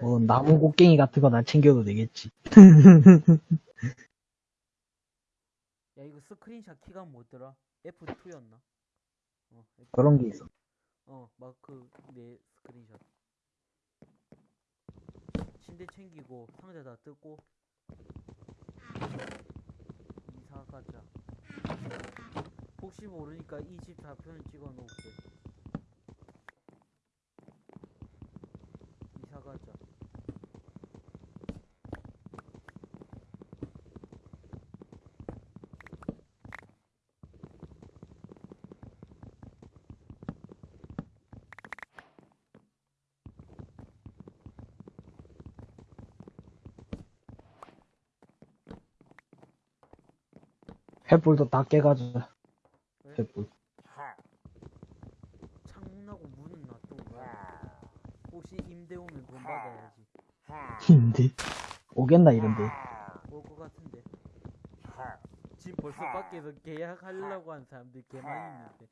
뭐 나무 곡괭이 같은 거나 챙겨도 되겠지. 야, 이거 스크린샷 키가 뭐더라? F2였나? 어, F2. 그런 게 있어. 어, 마크 내 스크린샷. 침대 챙기고 상자 다 뜯고 이사 가자. 혹시 모르니까 이집 좌표는 찍어 놓을게. 이사 가자. 횃불도 다 깨가지고. 왜? 횃불. 창문하고 문은 놔두고 가야 혹시 임대 오면 돈 받아야지. 근데 오겠나 이런데. 올 것 같은데. 지금 벌써 밖에서 계약하려고 하는 사람들이 개 많이 있는데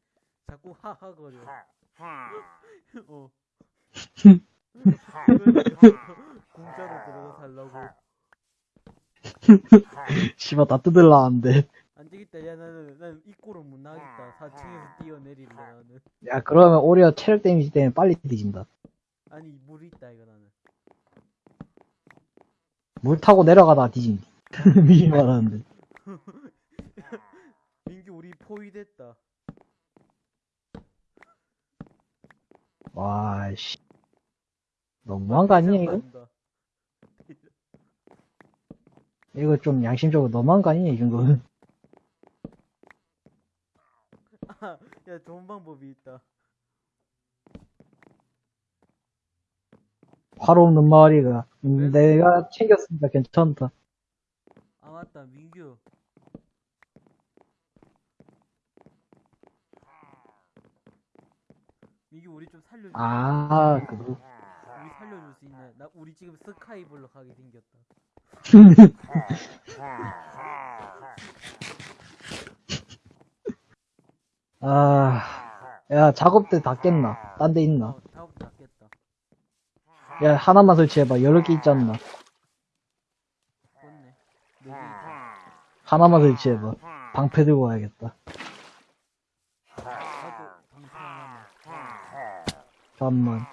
자꾸 하하거려. 어. 공짜로 들어가 살라고. 씨발 다 뜯을라는데. 안 되겠다. 야 나는 난 입구로 못 나가겠다. 4층에서 뛰어내릴래 나는. 야 그러면 오히려 체력 데미지 때문에 빨리 뒤진다. 아니 물이 있다 이거 나는. 물 타고 내려가다 뒤진. 미리 말하는데. 민규 우리 포위됐다. 와 씨. 너무한 거 아니냐 이거? 이거 좀 양심적으로 너무한 거 아니냐 이 정도는. 아, 야 좋은 방법이 있다. 화로 없는 마을이가. 음, 왜? 내가 챙겼으니까 괜찮다. 아 맞다 민규. 민규 우리 좀 살려줘. 아 그거. 우리 살려줄 수 있나? 나 우리 지금 스카이블로 가게 생겼다. 아. 야 작업대 다 깼나? 딴 데 있나? 야 하나만 설치해봐. 여러 개 있지 않나? 하나만 설치해봐. 방패 들고 와야겠다. 나도 방패. 잠깐만.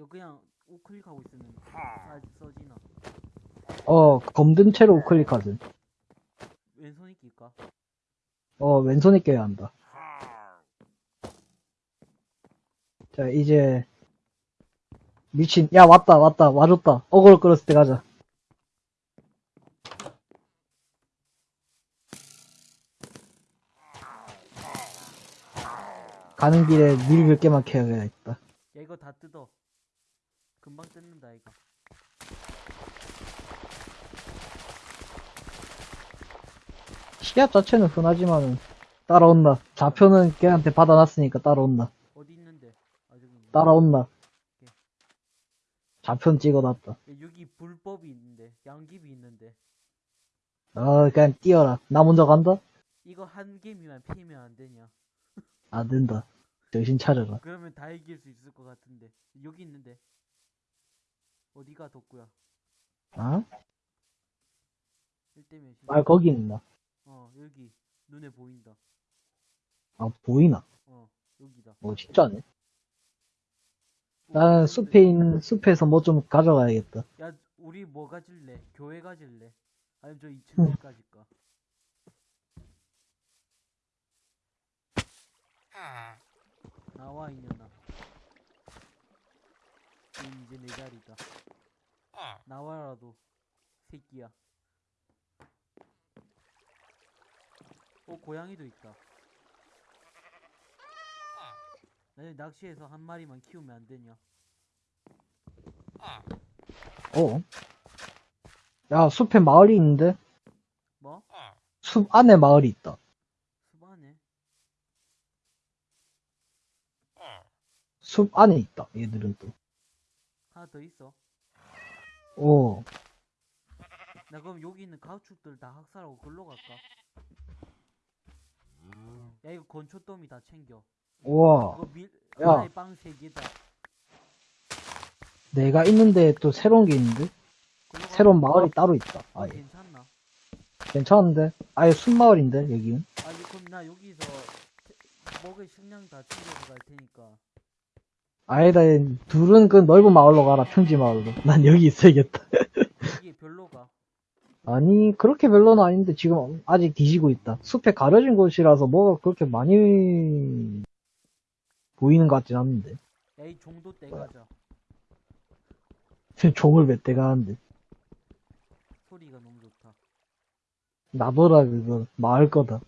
이거 그냥 우클릭하고 있으면 사, 써지나? 어, 검든 채로 우클릭하든. 왼손이 낄까? 어, 왼손에 껴야 한다. 자, 이제, 미친, 야, 왔다, 왔다, 와줬다. 어그로 끌었을 때 가자. 가는 길에 물몇 개만 캐야겠다. 야 이거 다 뜯어. 금방 뜯는다 이거. 시야 자체는 흔하지만은, 따라온다. 좌표는 걔한테 받아놨으니까 따라온다. 어디 있는데? 아. 따라온다. 좌표는 찍어놨다. 야, 여기 불법이 있는데 양귀비 있는데 어, 그냥 뛰어라. 나 먼저 간다? 이거 한 개미만 피면 안 되냐? 안 된다. 정신 차려라. 그러면 다 이길 수 있을 것 같은데 여기 있는데 어디가 덕구야? 어? 1대 몇이? 말 거기 있나? 어 여기 눈에 보인다. 아, 보이나? 어 여기다. 어, 진짜네. 나는 숲에 있는, 숲에서 뭐 좀 가져가야겠다. 야 우리 뭐 가질래? 교회 가질래? 아니면 저 2층 가질까? 나와 이년아. 넌 이제 내 자리다. 나와라도 새끼야. 어 고양이도 있다. 나 낚시해서 한 마리만 키우면 안 되냐? 어? 야, 숲에 마을이 있는데? 뭐? 숲 안에 마을이 있다. 수반에? 숲 안에 있다, 얘들은 또. 하나 더 있어. 오. 나 그럼 여기 있는 가축들 다 학살하고 글로 갈까? 야 이거 건초더미 다 챙겨 우와. 이거 밀 야. 하나에 빵세 개다 내가 있는데 또 새로운 게 있는데? 새로운 마을이 따로 있다. 어, 아예. 괜찮나? 괜찮은데? 아예 순마을인데, 여기는? 아니 그럼 나 여기서 태- 먹을 식량 다 챙겨서 갈 테니까 아니다, 둘은 그 넓은 마을로 가라, 평지 마을로. 난 여기 있어야겠다. 여기 별로가 아니, 그렇게 별로는 아닌데, 지금 아직 뒤지고 있다. 숲에 가려진 곳이라서 뭐가 그렇게 많이 보이는 것 같진 않는데. 야이 종도 떼가자 종을 몇 대가 하는데. 소리가 너무 좋다 나더라, 그거. 마을 거다.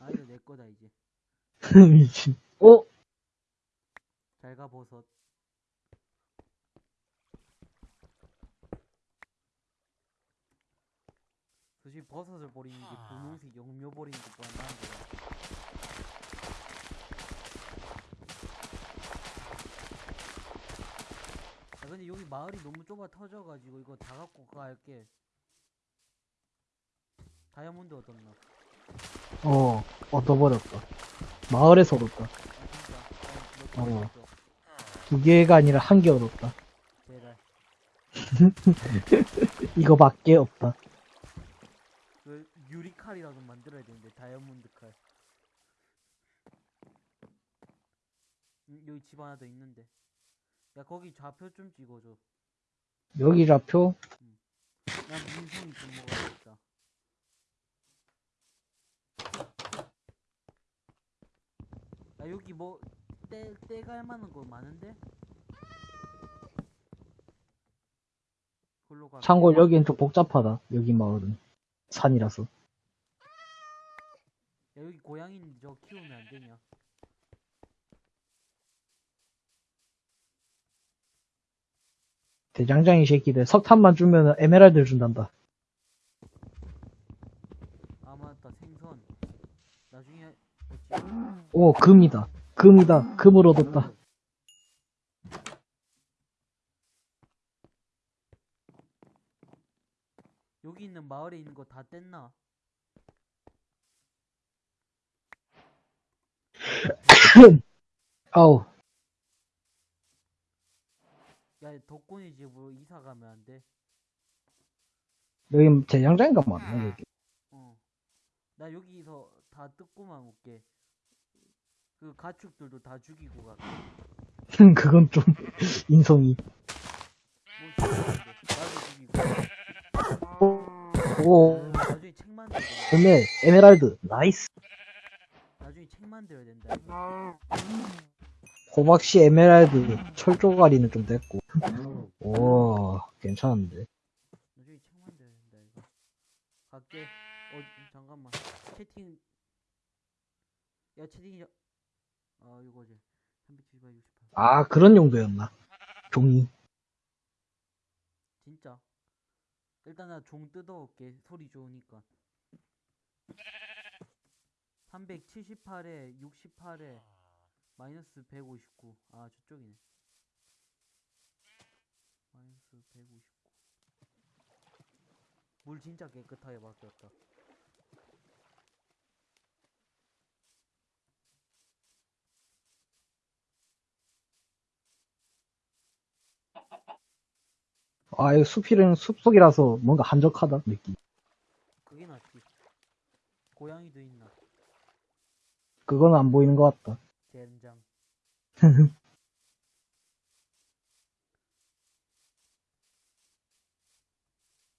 아 이거 내 거다 이제 미친. 어? 잘가 버섯. 솔직히 버섯을 버리는 게 분홍색 영묘 버리는 것보다 나은 거야. 아 근데 여기 마을이 너무 좁아 터져가지고 이거 다 갖고 갈게. 다이아몬드 얻었나? 어, 얻어버렸다. 마을에서 얻었다. 아 진짜. 어, 두 개가 아니라 한 개 얻었다. 제발 이거밖에 없다. 그 유리칼이라도 만들어야 되는데 다이아몬드 칼. 음, 여기 집 하나 더 있는데. 야 거기 좌표 좀 찍어줘. 여기 좌표? 난 민송이 좀 먹어야겠다. 야 여기 뭐 떼 떼갈 만한 거 많은데? 가. 참고로 여기는 좀 복잡하다. 여기 마을은. 산이라서. 야 여기 고양이 저 키우면 안 되냐? 대장장이 새끼들 석탄만 주면 에메랄드를 준단다. 아 맞다 생선. 나중에 어찌 오, 금이다. 금이다. 금을 얻었다. 여기 있는 마을에 있는 거 다 뗐나? 아우, 야 덕분이 집으로 이사 가면 안 돼? 여기 많네, 여기. 어. 나 여기서 다 뜯고만 올게. 그 가축들도 다 죽이고 갈게. 그건 좀, 인성이. 뭐. 오, 나중에 책 된다. 금에 에메랄드. nice. 나중에 책 만들어야 된다. 이거. 호박씨 에메랄드. 철조가리는 좀 됐고. 오, 괜찮은데. 나중에 책 만들어야 된다 이거. 갈게. 어 잠깐만. 채팅. 야 채팅이. 아 이거지. 378, 68. 아, 그런 용도였나. 종이. 진짜. 일단 나 종 뜯어올게. 소리 좋으니까. 378에 68에 마이너스 159. 아 저쪽이네. 마이너스 159. 물 진짜 깨끗하게 바뀌었다. 아, 이 숲이랑 숲속이라서 뭔가 한적하다, 느낌. 그게 낫지. 고양이도 있나? 그건 안 보이는 것 같다. 젠장.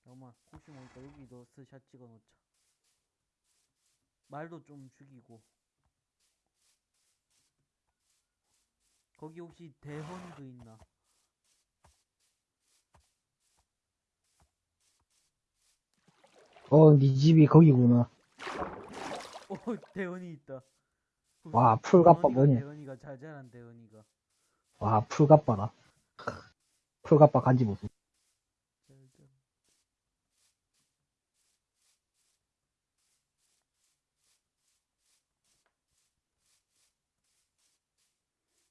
잠깐만, 혹시 모르니까 여기도 스샷 찍어 놓자. 말도 좀 죽이고. 거기 혹시 대헌이도 있나? 어, 네 집이 거기구나. 오, 대헌이 있다. 와, 풀갑바 대헌이가, 뭐냐. 대헌이가 잘 자란 대헌이가. 와, 풀갑바라. 풀갑바 간지 자란.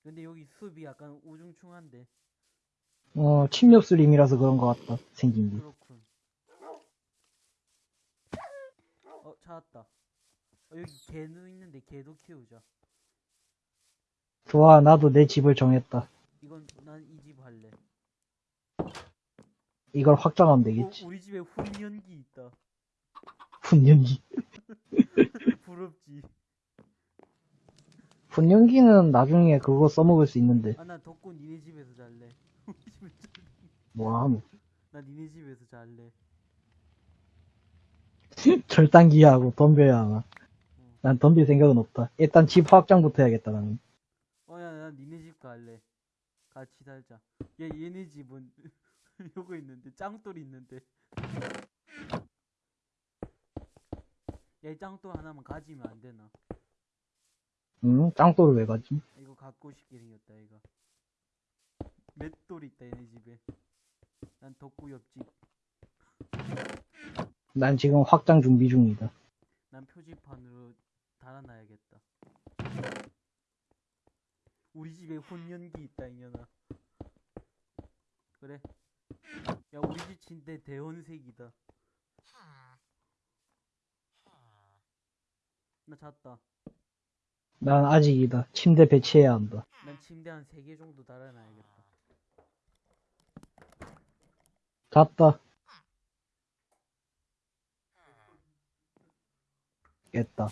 근데 여기 숲이 약간 우중충한데. 어, 침엽슬림이라서 그런 것 같다. 생긴 게. 그렇군. 어 찾았다 어, 여기 개는 있는데 개도 키우자 좋아, 나도 내 집을 정했다. 이건 난 이 집 할래 이걸 확장하면 어, 되겠지. 우리 집에 훈연기 있다 훈연기. 부럽지 훈연기는 나중에 그거 써먹을 수 있는데. 아난 덕구 니네 집에서 잘래 우리 집에 잘- 뭐함. 나 니네 집에서 잘래 절단기하고 덤벼야 하나. 난 덤빌 생각은 없다. 일단 집 확장부터 해야겠다, 나는. 어야 난 니네 집 갈래 같이 살자 얘 얘네 집은 요거 있는데 짱돌 있는데 야이 짱돌 하나만 가지면 안 되나 응? 짱돌을 왜 가지? 이거 갖고 싶게 생겼다 이거 맷돌 있다 얘네 집에 난 덕구 옆집 난 지금 확장 준비 중이다. 난 표지판으로 달아놔야겠다 우리 집에 혼연기 있다 이년아 그래 야 우리 집 침대 대원색이다 나 잤다 난 아직이다. 침대 배치해야 한다. 난 침대 한 3개 정도 달아놔야겠다 잤다. 깼다.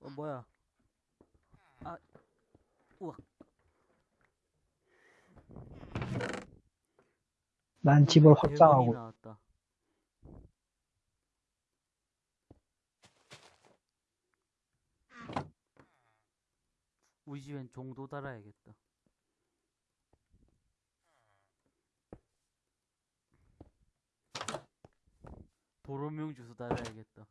어 뭐야 아 우와 난 집을 대박이 확장하고 나왔다. 우리 집엔 종도 달아야겠다. 도로명 주소 달아야겠다.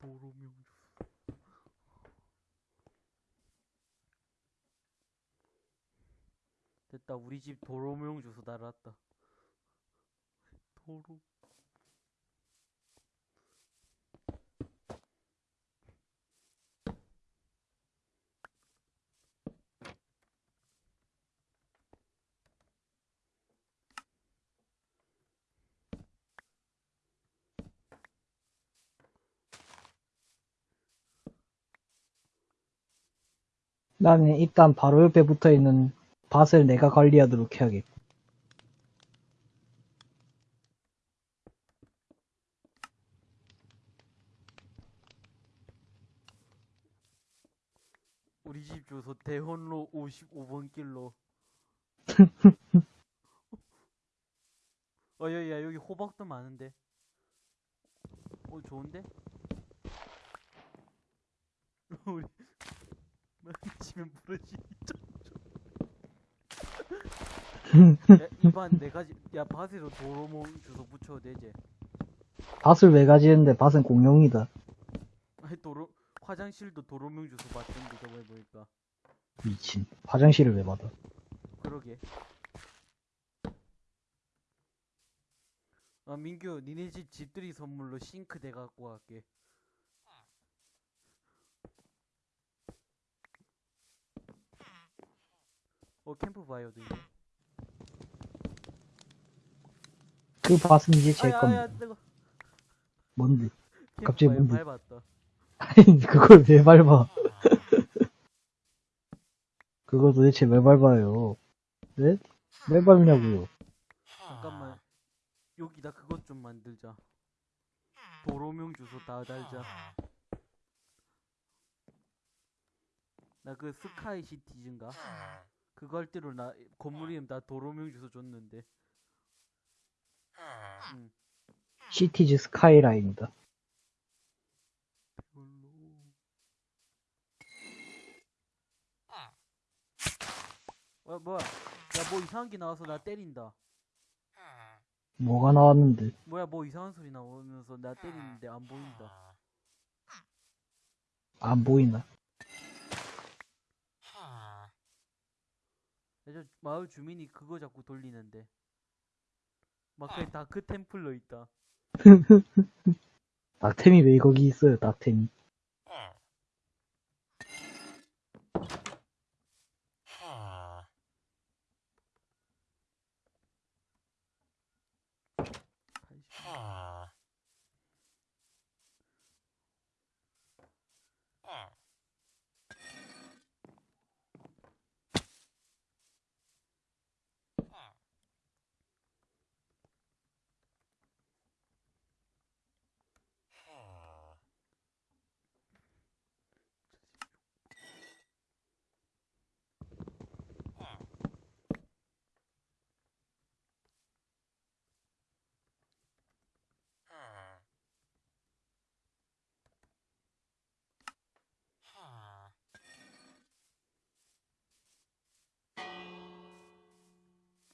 도로명 주소. 됐다. 우리 집 도로명 주소 달았다. 도로. 나는 일단 바로 옆에 붙어 있는 밭을 내가 관리하도록 해야겠다. 우리 집 주소 대원로 55번 길로. 어, 야, 야, 여기 호박도 많은데. 어, 좋은데? 우리, 만지면 부러지. 야, 이반 네 가지, 야, 밭에도 도로몽 주소 붙여도 되지? 밭을 왜 가지는데 밭은 공용이다. 아니, 도로, 화장실도 도로명 주소 받던데, 저번에 보니까. 미친. 화장실을 왜 받아? 그러게. 아, 민규, 니네 집 집들이 선물로 싱크대 갖고 갈게. 어, 캠프파이어도 있네. 그 밭은 이제 제 아야, 겁니다. 아야, 뜨거. 뭔데? 갑자기 캠프파이어 뭔데? 밟았다. 그걸 왜 밟아? 그걸 도대체 왜 밟아요? 네? 왜 밟냐고요? 잠깐만. 여기다 그것 좀 만들자. 도로명 주소 다 달자. 나 그 스카이 시티즌가? 그거 할 때로 나 건물 이름 다 도로명 주소 줬는데. 응. 시티즈 스카이라인이다. 별로. 어, 뭐야? 야, 뭐 이상한 게 나와서 나 때린다. 뭐가 나왔는데. 뭐야 뭐 이상한 소리 나오면서 나 때리는데 안 보인다. 안 보이나? 저 마을 주민이 그거 자꾸 돌리는데. 막 그게 다크 템플러 있다. 낙템이 왜 거기 있어요, 낙템이.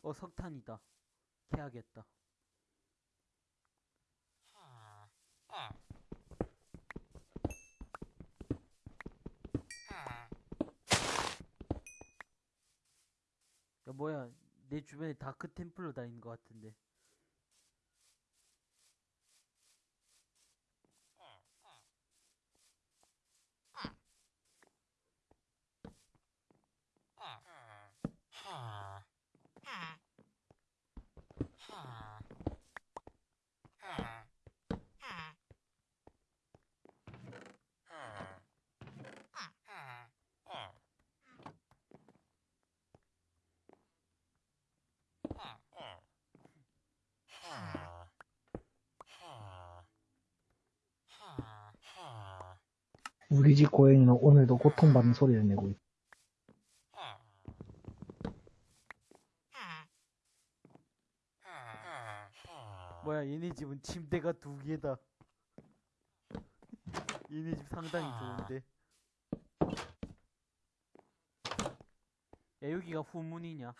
어 석탄이다. 캐야겠다. 야 뭐야 내 주변에 다크 템플러 다니는 것 같은데. 우리 집 고양이는 오늘도 고통받는 소리를 내고 있다. 뭐야 얘네 집은 침대가 두 개다. 얘네 집 상당히 좋은데. 야 여기가 후문이냐?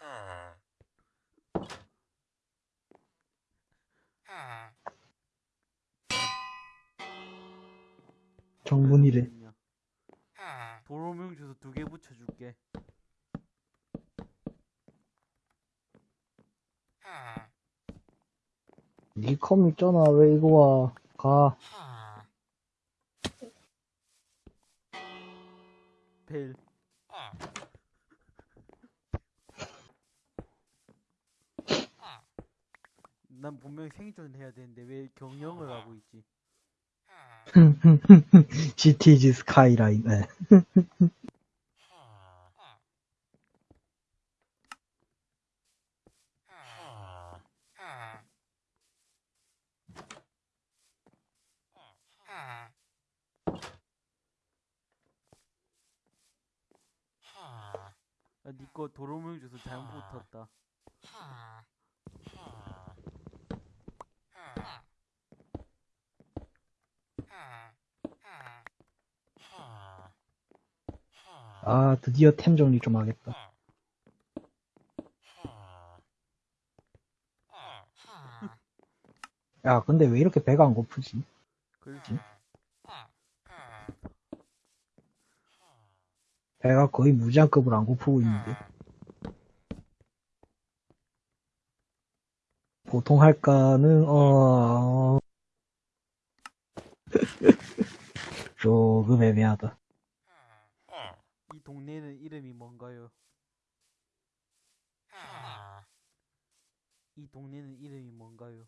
정문이래. 후문이냐? 도로명 주소 두 개 붙여줄게. 니컴 있잖아, 왜 이거 와. 가. 벨. 난 분명히 생존을 해야 되는데 왜 경영을 하고 있지? GTG 스카이라인. 네. 야, 니 거 도로명 주소 잘못 붙었다. 아, 드디어 템 정리 좀 하겠다. 야, 근데 왜 이렇게 배가 안 고프지? 그렇지? 배가 거의 무장급으로 안 고프고 있는데. 보통 할까는, 어, 조금 애매하다. 이 동네는 이름이 뭔가요? 이 동네는 이름이 뭔가요?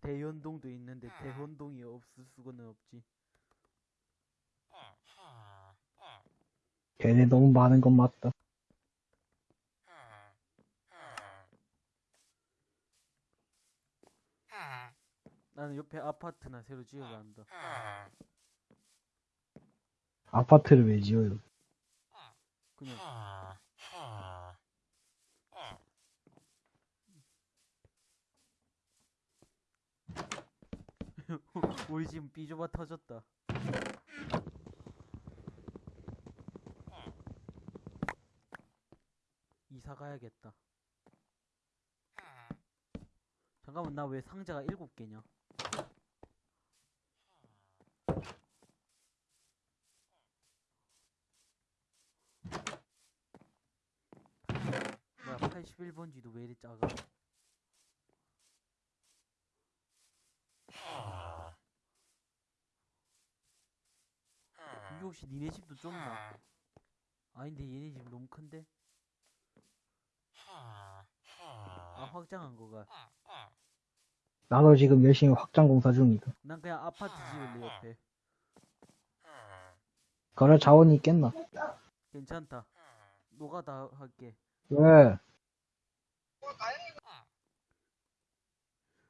대연동도 있는데 대헌동이 없을 수는 없지. 걔네 너무 많은 건 맞다. 나는 옆에 아파트나 새로 지어야 한다. 아파트를 왜 지어요? 그냥 우리 지금 삐져봐 터졌다. 이사 가야겠다. 잠깐만 나 왜 상자가 일곱 개냐? 뭐야 81번지도 왜 이리 작아? 이게 혹시 니네 집도 좁나? 아닌데 얘네 집 너무 큰데? 아 확장한 거가 나도 지금 열심히 확장 공사 중이다. 난 그냥 아파트 지을래 옆에 그럴 자원이 있겠나? 괜찮다 노가다 할게 왜?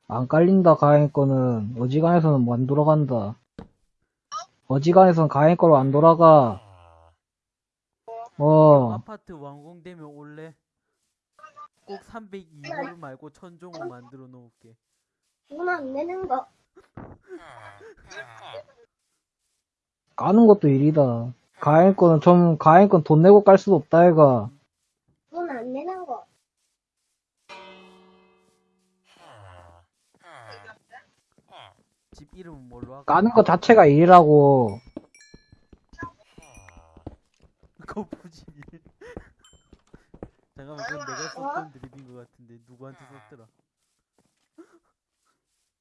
안 깔린다, 가행 거는. 어지간해서는 뭐 안 돌아간다. 어지간해서는 가행 거로 안 돌아가. 어, 아파트 완공되면 올래 꼭 302홀 말고 천종을 만들어 놓을게 돈 안 내는 거. 까는 것도 일이다. 가행 거는 좀, 가행 건돈 내고 깔 수도 없다, 얘가. 돈 안 내는 거. 집 이름은 뭘로 할까? 까는 것 자체가 일이라고. 거푸집이 잠깐만 그건 내가 썼던 드립인 것 같은데 누구한테 썼더라?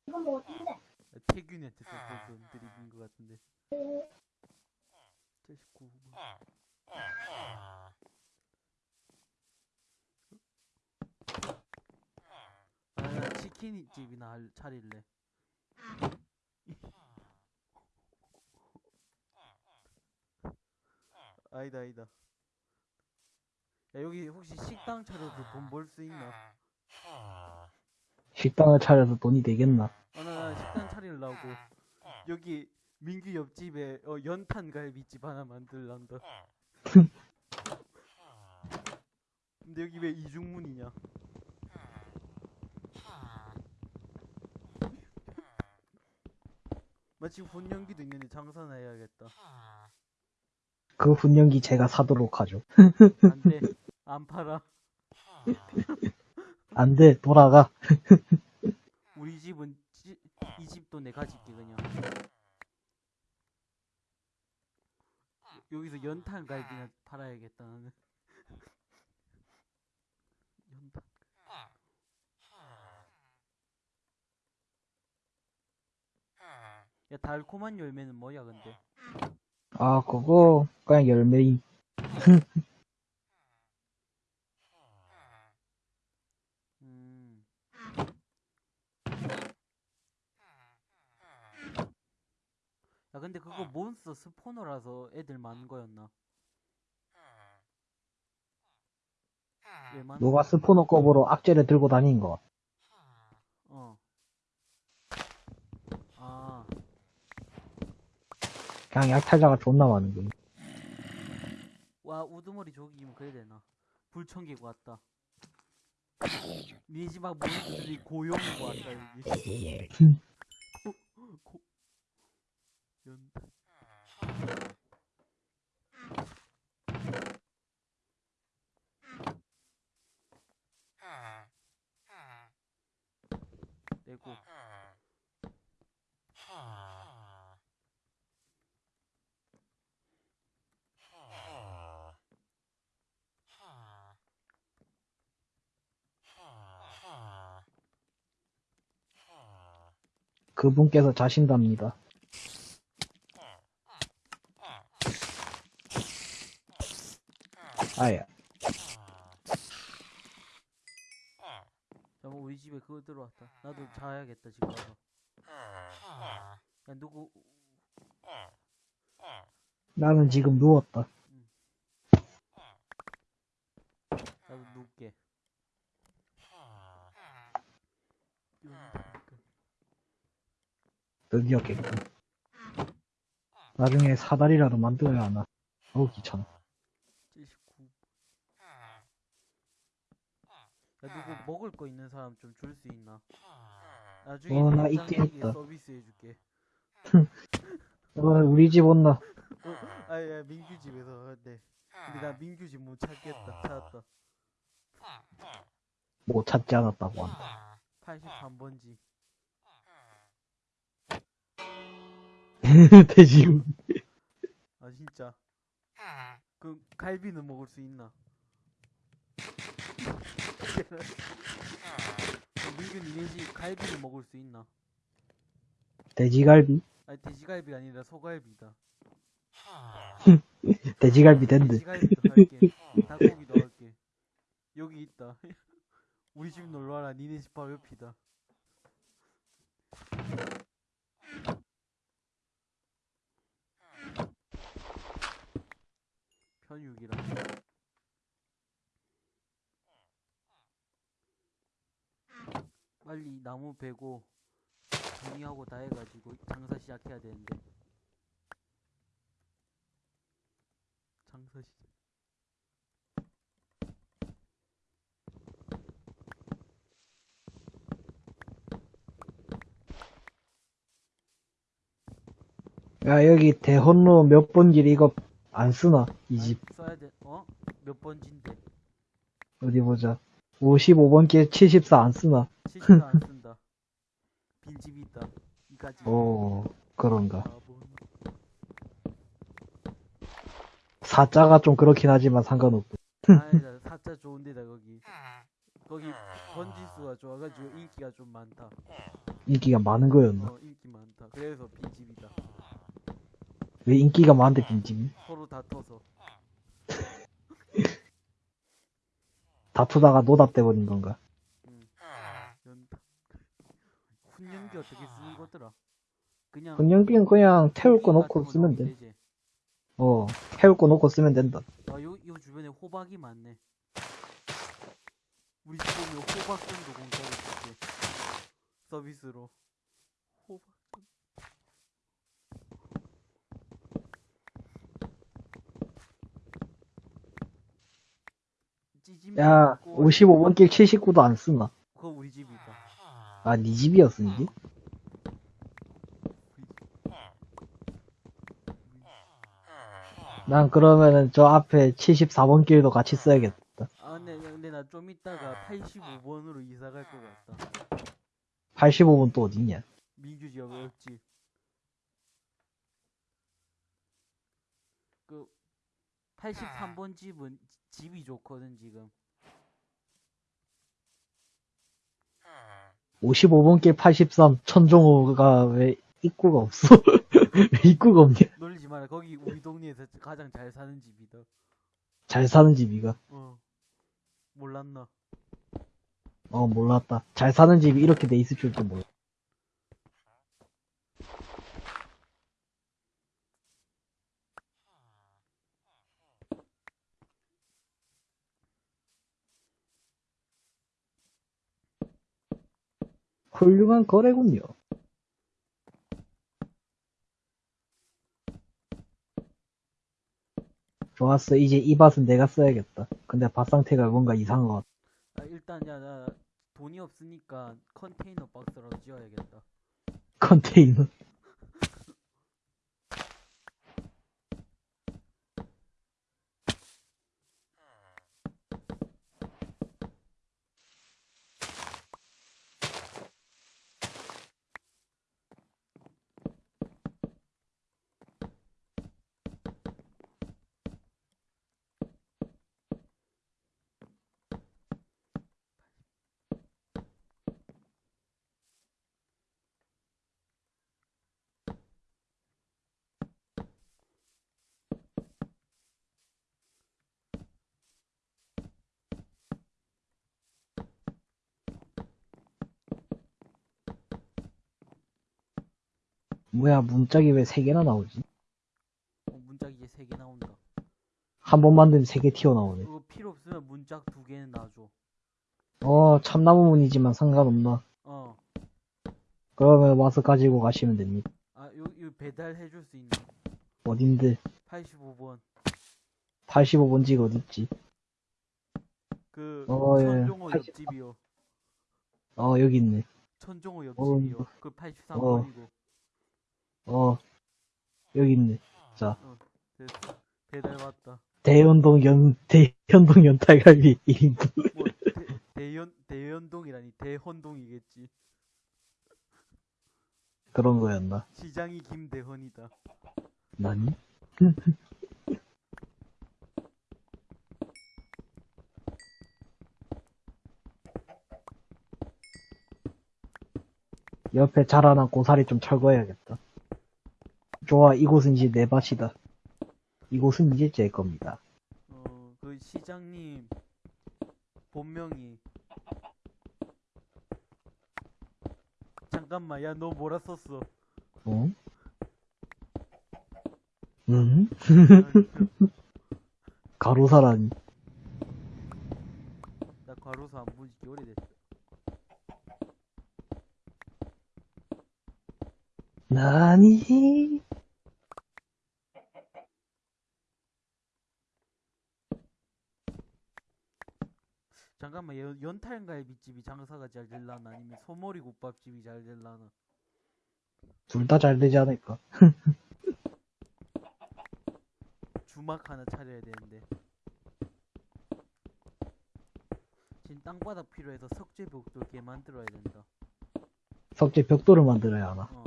이건 뭐 어딘데? 태균이한테 썼던 드립인 것 같은데. 79 아, 나 치킨 집이나 할- 차릴래. 아니다, 아니다. 야, 여기 혹시 식당 차려도 돈벌 수 있나? 식당을 차려서 돈이 되겠나? 아, 나, 나 식당 차리려고. 여기 민규 옆집에 어, 연탄 갈비집 하나 만들란다. 근데 여기 왜 이중문이냐? 마침 혼연기도 있는데 장사나 해야겠다. 그 훈련기 제가 사도록 하죠. 안 돼. 안 팔아. 안 돼, 돌아가. 우리 집은 지- 이 집도 내가 짓게 그냥. 여기서 연탄 갈비나 팔아야겠다 나는. 연탄. 야 달콤한 열매는 뭐야 근데? 아, 그거, 그냥 열매임. 음. 야 근데 그거 몬스터 스포너라서 애들 많은 거였나? 왜 많은 누가 스포너 컵으로 악재를 들고 다닌 거. 어. 아, 그냥 약탈자가 존나 많은 거야. 와, 우두머리 조기면 그래야 되나? 불청기고 왔다. 집앞 몬스터들이 고용이고 왔다, 여기. 고, 고, 연탄. 내고. 그분께서 자신답니다. 아야. 잠깐 우리 집에 그거 들어왔다. 나도 자야겠다, 지금 가서. 야, 누구, 나는 지금 누웠다. 나도 눕게. 연탄. 드디어 깼군. 나중에 사다리라도 만들어야 하나. 어우, 귀찮아. 79. 야, 누구 먹을 거 있는 사람 좀 줄 수 있나? 나중에 어, 나 있긴 있다. 서비스 해줄게. 어, 우리 집 온나. 어, 아, 야, 민규 집에서 네. 근데 나 민규 집 못 찾겠다. 찾았다. 못 찾지 않았다고 한다. 83번지. 돼지고기. 아 진짜. 그 갈비는 먹을 수 있나? 민규 니네 집 갈비는 먹을 수 있나? 돼지갈비? 아니 돼지갈비가 아니라 소갈비다. 돼지갈비 된대. 돼지갈비도 할게. 닭고기도 할게. 여기 있다. 우리 집 놀러 와라. 니네 집 바로 옆이다. 편육이라. 빨리 나무 베고 정리하고 다 해가지고 장사 시작해야 되는데. 장사 시작. 야, 여기 대혼로 몇 번길 이거 안 쓰나? 이 집. 써야 돼. 어? 몇 번진데? 어디 보자. 55번 길74 안 쓰나? 70도 안 쓴다. 빈집 있다. 이까지. 오, 그런가. 바보. 사자가 좀 그렇긴 하지만 상관없고. 아니다. 사자 좋은데다 거기. 거기 번지수가 좋아가지고 인기가 좀 많다. 인기가 많은 거였나? 어, 인기 많다. 그래서 빈집이다. 왜 인기가 많은데 빈집이? 서로 다퉈서. 다투다가 노답돼 버린 건가? 응. 연타. 훈련기 어떻게 쓰는 거더라? 그냥. 분연비는 그냥 태울 거 놓고 쓰면 돼. 되지. 어, 태울 거 놓고 쓰면 된다. 아, 요, 요 주변에 호박이 많네. 우리 집 오면 호박 정도 공짜로 줄게. 서비스로. 호박 좀. 찌짐 야, 먹고 55번 길 79도 안 쓰나? 그거 우리 집이다. 아, 네 집이었어, 이게? 난 그러면은 저 앞에 74번 길도 같이 써야겠다. 아, 근데, 근데 나 좀 이따가 85번으로 이사 갈 것 같다. 85번 또 어딨냐? 민규 지역 옆집. 그 83번 집은 지- 집이 좋거든 지금. 55번 길 83, 천종호가 왜 입구가 없어? 왜 입구가 없냐? 놀리지 마라. 거기 우리 동네에서 가장 잘 사는 집이다. 잘 사는 집이가. 어. 몰랐나? 어, 몰랐다. 잘 사는 집이 이렇게 돼 있을 줄도 몰라. 훌륭한 거래군요. 좋았어. 이제 이 밭은 내가 써야겠다. 근데 밭 상태가 뭔가 이상한 것 같아. 아, 일단 야, 나 돈이 없으니까 컨테이너 박스라도 지어야겠다. 컨테이너. 뭐야, 문짝이 왜세 개나 나오지? 어, 문짝 이제 3개 나온다. 한 번 만들면 세개 튀어나오네. 그거 필요 없으면 문짝 2개는 놔줘. 어, 참나무 문이지만 상관없나? 어. 그러면 와서 가지고 가시면 됩니다. 아, 요, 요 배달해줄 수 있나? 어딘데? 85번. 85번 지가 어딨지? 그, 어, 예. 천종호 80 옆집이요. 어, 여기 있네. 천종호 어, 옆집이요. 그 83번이고. 어, 여기 있네. 자, 됐어. 배달 왔다. 대연동 연, 대연동 연탈갈비 1인분. 뭐, 대, 대연 대연동이라니 대헌동이겠지. 그런 거였나? 시장이 김대헌이다. 나니? 옆에 자라난 고사리 좀 철거해야겠다. 좋아, 이곳은 이제 내 밭이다. 이곳은 이제 제 겁니다. 어, 그 시장님 본명이 잠깐만, 야, 너 뭐라 썼어? 응? 응? 가로사라니. 나 과로사 안 본지 꽤 오래됐어. 나니? 잠깐만, 연, 연탄갈비집이 장사가 잘 될라나? 아니면 소머리 국밥집이 잘 될라나? 둘 다 잘 되지 않을까? 주막 하나 차려야 되는데. 지금 땅바닥 필요해서 석재벽도 개 만들어야 된다. 석재 벽돌을 만들어야 하나. 어,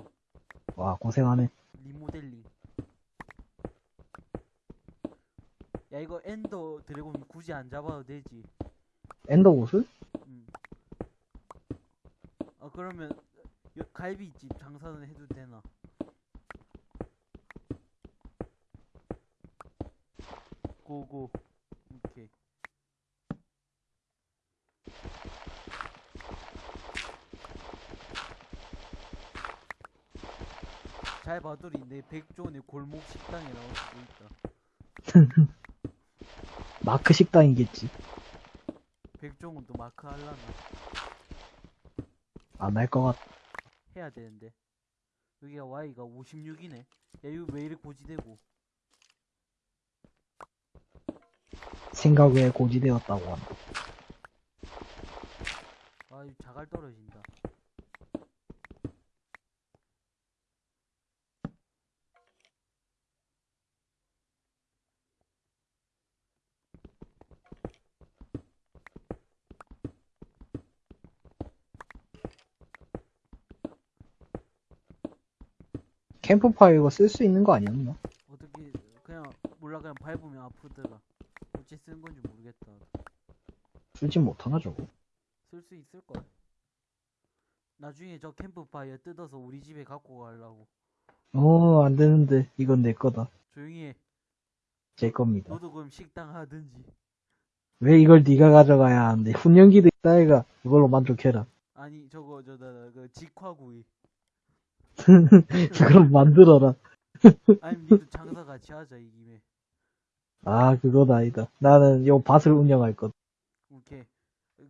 와, 고생하네. 리모델링. 야, 이거 엔더 드래곤 굳이 안 잡아도 되지. 엔더 옷을? 음. 아, 그러면 여- 갈비집 장사는 해도 되나? 고고. 오케이. 잘 봐두리 내 백종원의 골목 식당에 나올 수도 있다. 마크 식당이겠지. 백종원도 마크 할라나 안 할 것 같. 해야 되는데. 여기가 Y가 56이네. 야, 이거 왜 이렇게 고지되고? 생각 외에 고지되었다고 한다. 아, 이거 자갈 떨어진다. 캠프파이어 이거 쓸수 있는 거 아니었나? 어떻게 그냥 몰라 그냥 밟으면 아프더라. 어찌 쓰는 건지 모르겠다. 쓰진 못하나 저거? 쓸 수 있을 걸. 나중에 저 캠프파이어 뜯어서 우리 집에 갖고 가려고. 어, 안 되는데. 이건 내 거다. 조용히 해. 제 겁니다. 너도 그럼 식당 하든지. 왜 이걸 네가 가져가야 하는데? 훈연기도 있다 애가. 이걸로 만족해라. 아니 저거 저다 그 직화구이. 그럼 만들어라. 아니 니도 장사 같이 하자 이 김에. 아, 그건 아니다. 나는 요 밭을 운영할 것. 오케이.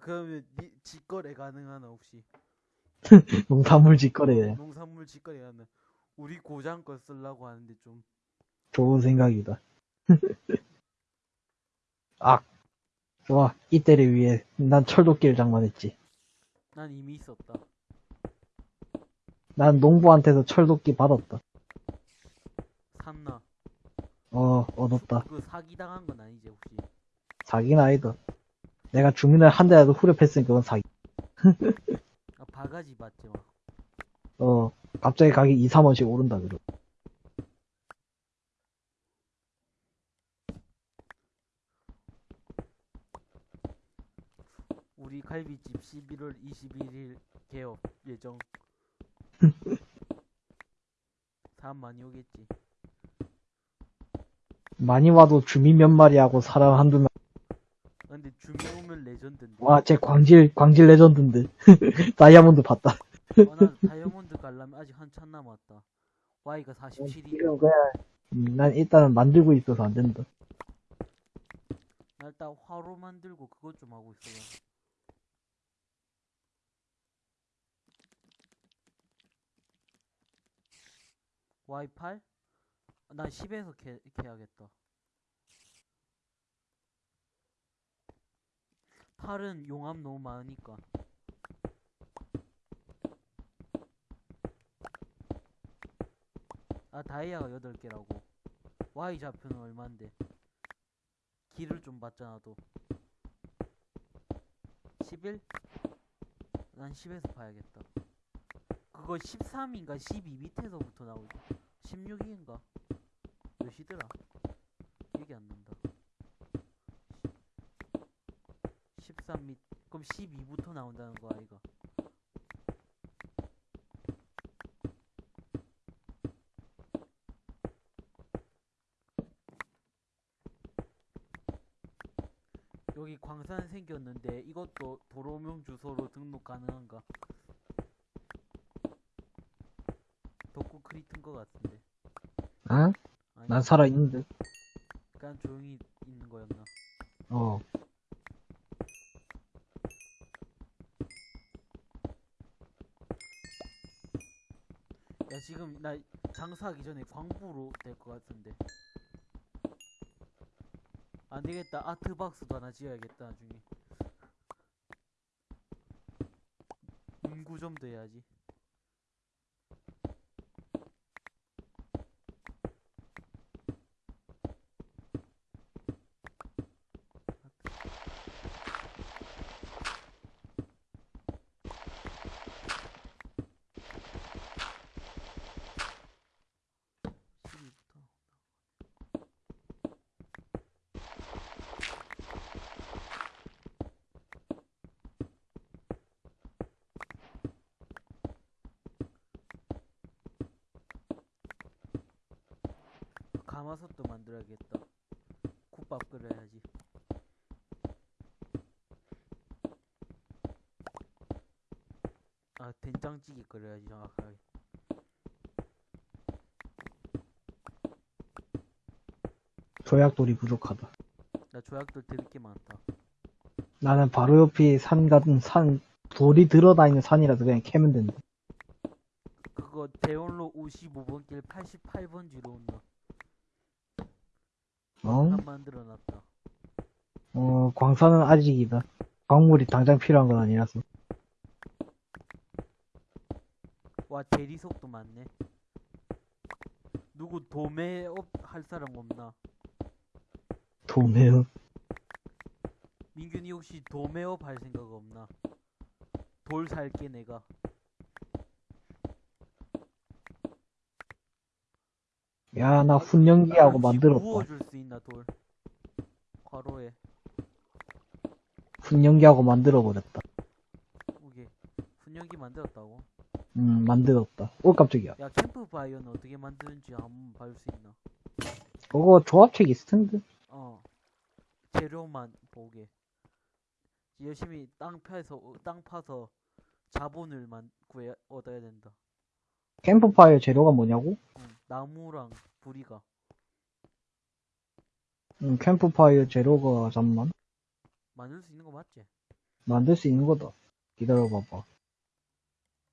그러면 니 직거래 가능하나 혹시? 농산물 직거래. 농산물 직거래 가능. 우리 고장 거 쓰려고 하는데 좀. 좋은 생각이다. 아, 좋아. 이때를 위해 난 철도끼를 장만했지. 난 이미 있었다. 난 농부한테서 철도끼 받았다. 샀나? 어, 얻었다. 그 사기 당한 건 아니지 혹시? 사기는 아니다. 내가 주민을 한 대라도 후려팼으니까 그건 사기. 아 바가지 맞지 막. 어, 갑자기 가격이 2, 3원씩 오른다, 그러. 우리 갈비집 11월 21일 개업 예정. 사람 많이 오겠지. 많이 와도 주민 몇 마리 하고 사람 한두 명. 아, 근데 주민 오면 레전드인데. 와, 쟤 광질, 광질 레전드인데. 다이아몬드 봤다. 아, 나 다이아몬드 가려면 아직 한참 남았다. Y가 47이. 지금 그냥, 음, 난 일단은 만들고 있어서 안 된다. 나 일단 화로 만들고 그것 좀 하고 있어요. Y8? 난 10에서 캐, 캐야겠다. 8은 용암 너무 많으니까. 아, 다이아가 8개라고. Y 좌표는 얼만데? 길을 좀 봤잖아, 도 11? 난 10에서 봐야겠다. 그거 13인가 12 밑에서부터 나오지. 16인가? 몇이더라? 기억이 안 난다. 13 밑, 그럼 12부터 나온다는 거 아이가? 여기 광산 생겼는데 이것도 도로명 주소로 등록 가능한가? 덕구 크리트인 것 같은데. 응? 아니, 난 살아있는데. 약간 조용히 있는 거였나? 어. 야 지금 나 장사하기 전에 광부로 될 것 같은데. 안 되겠다. 아트박스도 하나 지어야겠다 나중에. 문구점도 해야지. 시리부터 가마솥도 만들어야겠다. 국밥 끓여야지. 아 된장찌개 끓여야지 정확하게. 조약돌이 부족하다. 나 조약돌 드릴 게 많다. 나는 바로 옆이 산 같은 산, 돌이 들어다니는 산이라서 그냥 캐면 된다. 그거 대원로 55번 길 88번지로 온다. 만들어놨다. 어, 광산은 아직이다. 광물이 당장 필요한 건 아니라서. 와 대리석도 많네. 누구 도매업 할 사람 없나? 도매요. 민균이 혹시 도매업 할 생각 없나? 돌 살게 내가. 야, 나 훈련기하고 혹시 만들었다. 구워줄 수 있나 돌? 과로에 훈련기하고 만들어버렸다. 오게 분연기 만들었다고? 음, 만들었다. 오, 깜짝이야. 야 캠프파이어는 어떻게 만드는지 한번 봐줄 수 있나? 그거 조합책 있을 텐데. 어 재료만 보게 열심히 땅 파서 어, 땅 파서 자본을 만 구해 얻어야 된다. 캠프 파이어 재료가 뭐냐고? 응, 나무랑 부리가 음, 캠프 파이어 재료가 잠만 만들 수 있는 거 맞지? 만들 수 있는 거다. 기다려봐봐.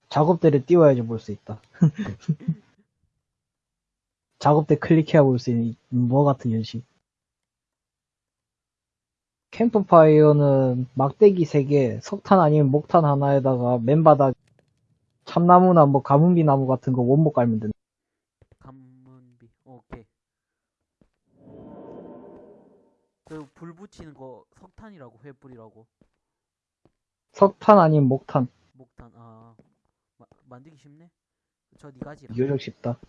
작업대를 띄워야지 볼 수 있다. 작업대 클릭해야 볼 수 있는 뭐 같은 연식. 캠프파이어는 막대기 3개, 석탄 아니면 목탄 하나에다가 맨바닥 참나무나 뭐 가문비 나무 같은 거 원목 깔면 된다. 그 불 붙이는 거 석탄이라고 회불이라고 석탄 아니면 목탄. 목탄 아 마, 만들기 쉽네. 저 니가 지라. 비교적 쉽다.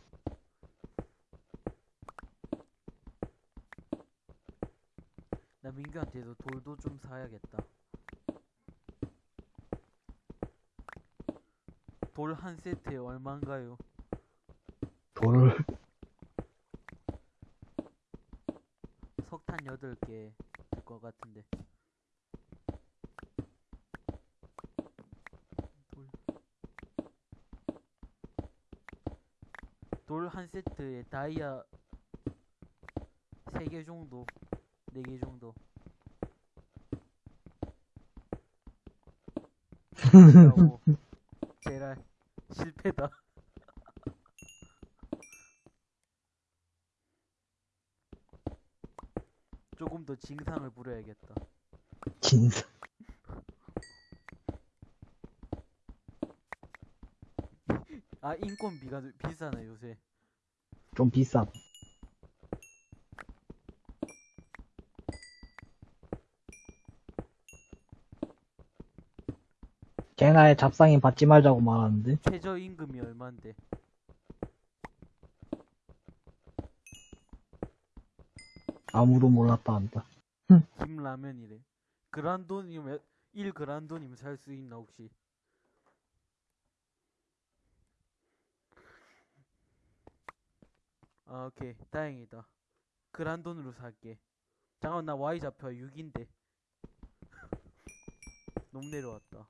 나 민규한테도 돌도 좀 사야겠다. 돌 한 세트에 얼마인가요? 돌 석탄 8개 될 것 같은데. 돌. 돌 한 세트에 다이아 3개 정도, 4개 정도. 제랄 실패다. 조금 더 징상을 부려야겠다. 진짜. 아 인건비가 비싸네 요새. 좀 비싸. 애나의 잡상인 받지 말자고 말하는데. 최저임금이 얼만데? 아무도 몰랐다 한다. 김라면이래. 그란돈이면 1 그란돈이면 살 수 있나 혹시? 아 오케이 다행이다. 그란돈으로 살게. 잠깐 나 Y 잡혀 6인데. 너무 내려왔다.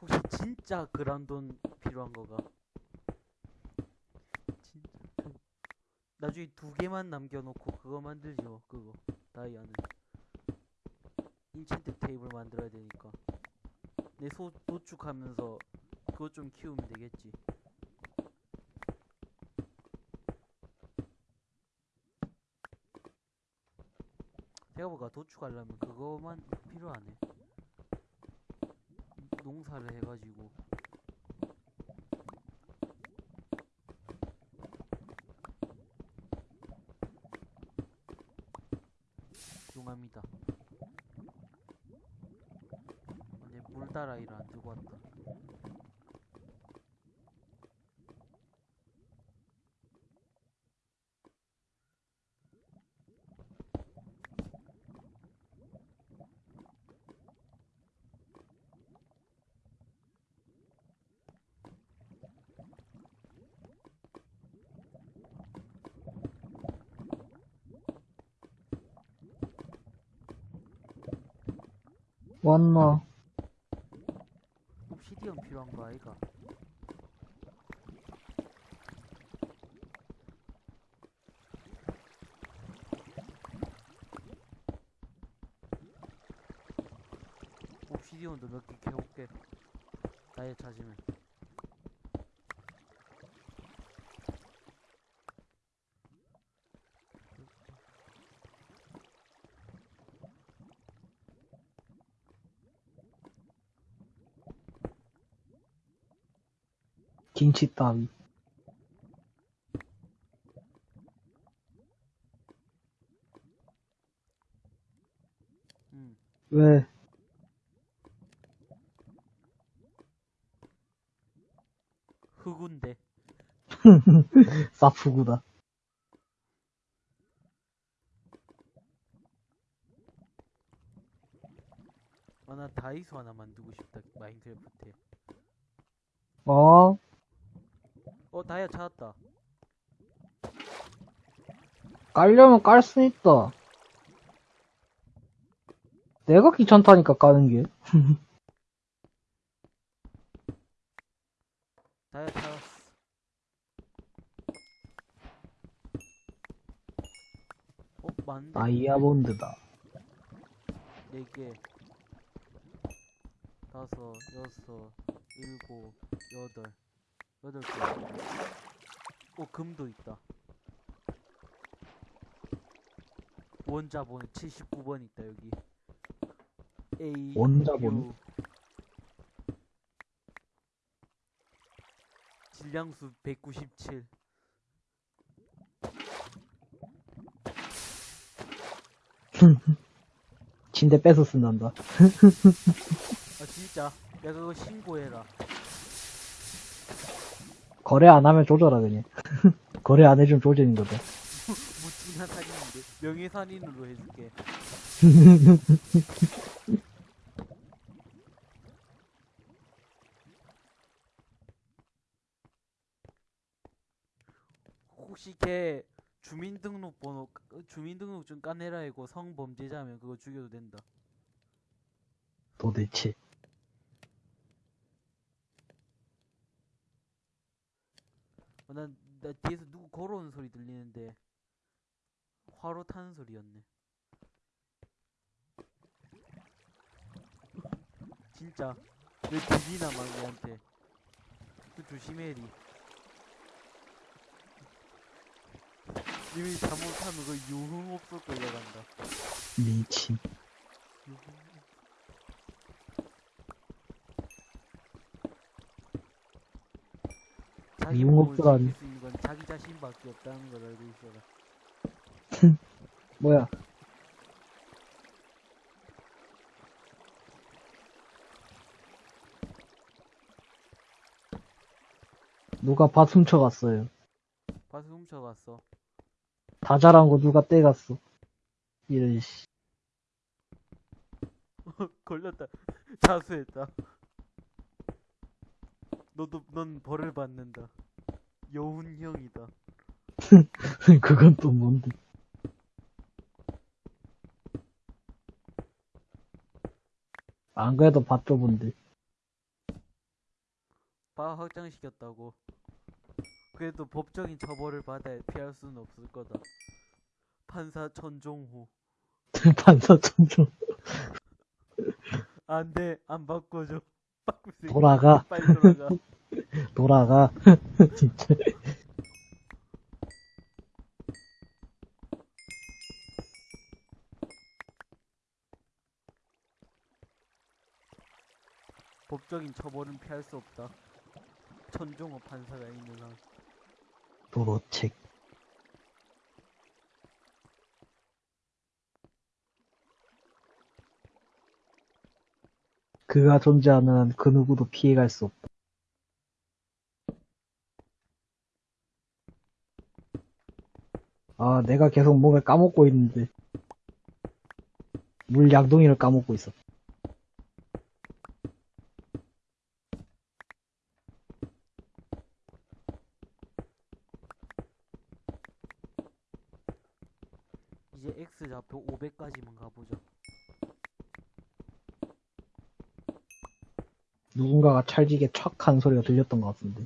혹시 진짜 그란돈 필요한 거가? 진짜. 그 나중에 두 개만 남겨놓고 그거 만들지 뭐 그거. 다이아는. 인챈트 테이블 만들어야 되니까. 내 소 도축하면서 그거 좀 키우면 되겠지. 생각보다 도축하려면 그거만 필요하네 농사를 해가지고. 용암이다. 근데 물다라이를 안 들고 왔다 왔나? 옵시디언 필요한 거 아이가? 옵시디언도 몇 개 캐올게. 나에 찾으면 김치 따위. 음 왜? 흑운데 사프구다. 아 나 다이소 하나 만들고 싶다 마인크래프트에 어? 어 다이아 찾았다 깔려면 깔 수 있다. 내가 귀찮다니까 까는 게. 다이아 찾았어 어 많은데 다이아몬드다. 네 개, 다섯, 여섯, 일곱, 여덟, 여덟 개. 오, 금도 있다. 원자본 79번 있다, 여기. A, 원자본? 질량수 197. 침대 뺏어 쓴단다. 아, 진짜. 야, 그거 신고해라. 거래 안 하면 조져라 그냥. 거래 안 해주면 조지는 거다. 무친한 살인인데. 명예살인으로 해줄게. 혹시 걔 주민등록번호 까- 주민등록증 까내라 이고 성범죄자면 그거 죽여도 된다. 도대체. 어, 난, 나 뒤에서 누구 걸어오는 소리 들리는데 화로 타는 소리였네. 진짜 왜 들리나 막 얘한테. 그 조심해리. 님이 잘못하면 그 유흥업소 끌려간다. 미친. 유흥. 자기. 몸을 지킬 수 있는 건 자기 자신밖에 없다는 걸 알고 있어라. 뭐야? 누가 밭 훔쳐갔어요. 밭을 훔쳐갔어. 다 자란 거 누가 떼갔어. 이런 씨. 걸렸다. 자수했다. 너도 넌 벌을 받는다. 여운형이다. 그건 또 뭔데? 안 그래도 밭 좁은데. 바 확장시켰다고. 그래도 법적인 처벌을 받아 피할 수는 없을 거다. 판사 천종호. 반사 천종 안 돼, 안 바꿔줘. 돌아가, 빨리 돌아가. 돌아가. 진짜. 법적인 처벌은 피할 수 없다. 천종호 판사가 있는 한. 도로책. 그가 존재하는 한 그 누구도 피해갈 수 없다. 아, 내가 계속 뭔가 까먹고 있는데. 물 양동이를 까먹고 있어. 이제 X 좌표 500까지만 가보자. 누군가가 찰지게 촥한 소리가 들렸던 것 같은데.